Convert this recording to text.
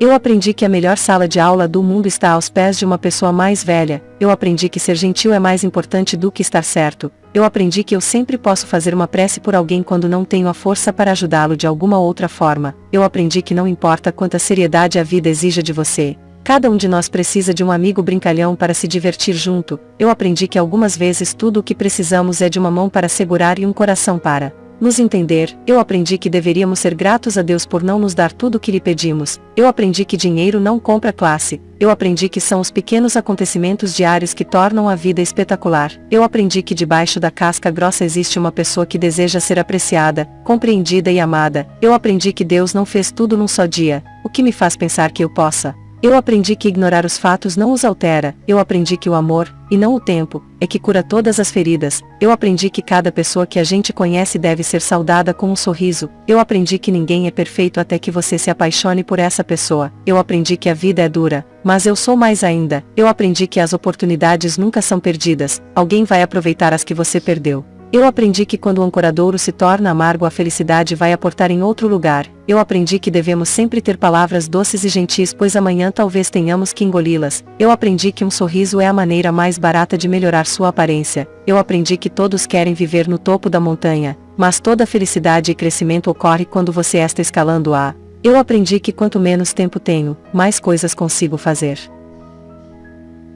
Eu aprendi que a melhor sala de aula do mundo está aos pés de uma pessoa mais velha. Eu aprendi que ser gentil é mais importante do que estar certo. Eu aprendi que eu sempre posso fazer uma prece por alguém quando não tenho a força para ajudá-lo de alguma outra forma. Eu aprendi que não importa quanta seriedade a vida exija de você. Cada um de nós precisa de um amigo brincalhão para se divertir junto. Eu aprendi que algumas vezes tudo o que precisamos é de uma mão para segurar e um coração para nos entender, eu aprendi que deveríamos ser gratos a Deus por não nos dar tudo o que lhe pedimos, eu aprendi que dinheiro não compra classe, eu aprendi que são os pequenos acontecimentos diários que tornam a vida espetacular, eu aprendi que debaixo da casca grossa existe uma pessoa que deseja ser apreciada, compreendida e amada, eu aprendi que Deus não fez tudo num só dia, o que me faz pensar que eu possa. Eu aprendi que ignorar os fatos não os altera, eu aprendi que o amor, e não o tempo, é que cura todas as feridas, eu aprendi que cada pessoa que a gente conhece deve ser saudada com um sorriso, eu aprendi que ninguém é perfeito até que você se apaixone por essa pessoa, eu aprendi que a vida é dura, mas eu sou mais ainda, eu aprendi que as oportunidades nunca são perdidas, alguém vai aproveitar as que você perdeu. Eu aprendi que quando o ancoradouro se torna amargo a felicidade vai aportar em outro lugar. Eu aprendi que devemos sempre ter palavras doces e gentis pois amanhã talvez tenhamos que engoli-las. Eu aprendi que um sorriso é a maneira mais barata de melhorar sua aparência. Eu aprendi que todos querem viver no topo da montanha, mas toda felicidade e crescimento ocorre quando você está escalando a. Eu aprendi que quanto menos tempo tenho, mais coisas consigo fazer.